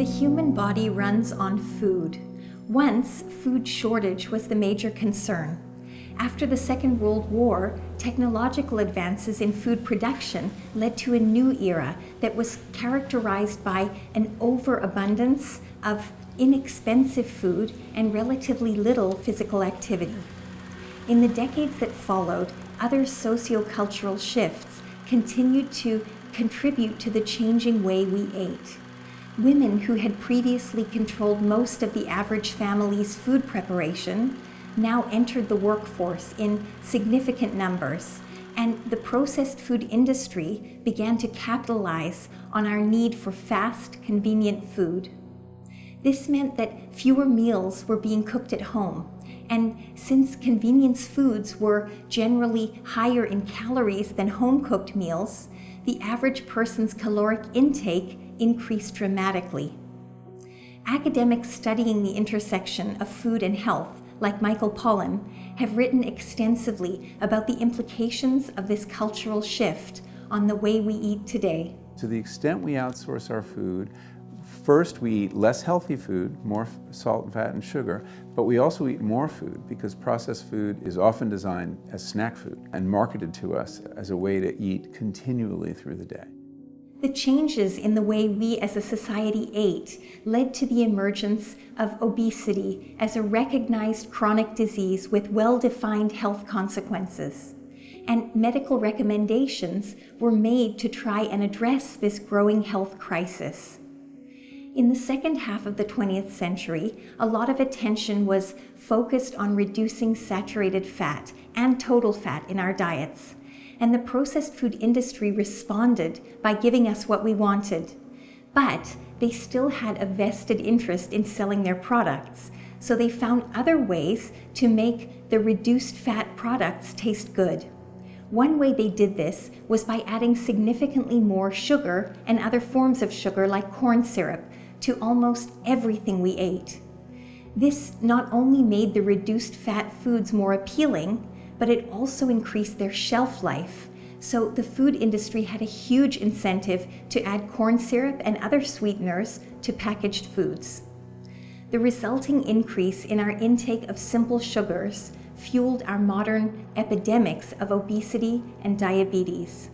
The human body runs on food. Once, food shortage was the major concern. After the Second World War, technological advances in food production led to a new era that was characterized by an overabundance of inexpensive food and relatively little physical activity. In the decades that followed, other sociocultural shifts continued to contribute to the changing way we ate. Women who had previously controlled most of the average family's food preparation now entered the workforce in significant numbers, and the processed food industry began to capitalize on our need for fast, convenient food. This meant that fewer meals were being cooked at home, and since convenience foods were generally higher in calories than home-cooked meals, the average person's caloric intake increased dramatically. Academics studying the intersection of food and health, like Michael Pollan, have written extensively about the implications of this cultural shift on the way we eat today. To the extent we outsource our food, First, we eat less healthy food, more salt and fat and sugar, but we also eat more food because processed food is often designed as snack food and marketed to us as a way to eat continually through the day. The changes in the way we as a society ate led to the emergence of obesity as a recognized chronic disease with well-defined health consequences. And medical recommendations were made to try and address this growing health crisis. In the second half of the 20th century, a lot of attention was focused on reducing saturated fat and total fat in our diets and the processed food industry responded by giving us what we wanted. But they still had a vested interest in selling their products, so they found other ways to make the reduced fat products taste good. One way they did this was by adding significantly more sugar and other forms of sugar like corn syrup to almost everything we ate. This not only made the reduced fat foods more appealing, but it also increased their shelf life. So the food industry had a huge incentive to add corn syrup and other sweeteners to packaged foods. The resulting increase in our intake of simple sugars fueled our modern epidemics of obesity and diabetes.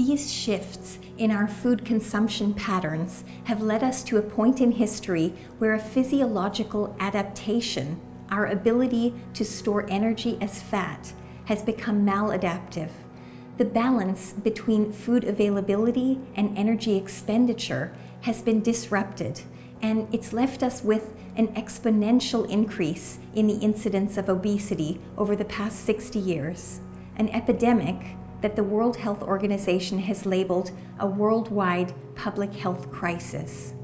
These shifts in our food consumption patterns have led us to a point in history where a physiological adaptation our ability to store energy as fat has become maladaptive. The balance between food availability and energy expenditure has been disrupted, and it's left us with an exponential increase in the incidence of obesity over the past 60 years, an epidemic that the World Health Organization has labeled a worldwide public health crisis.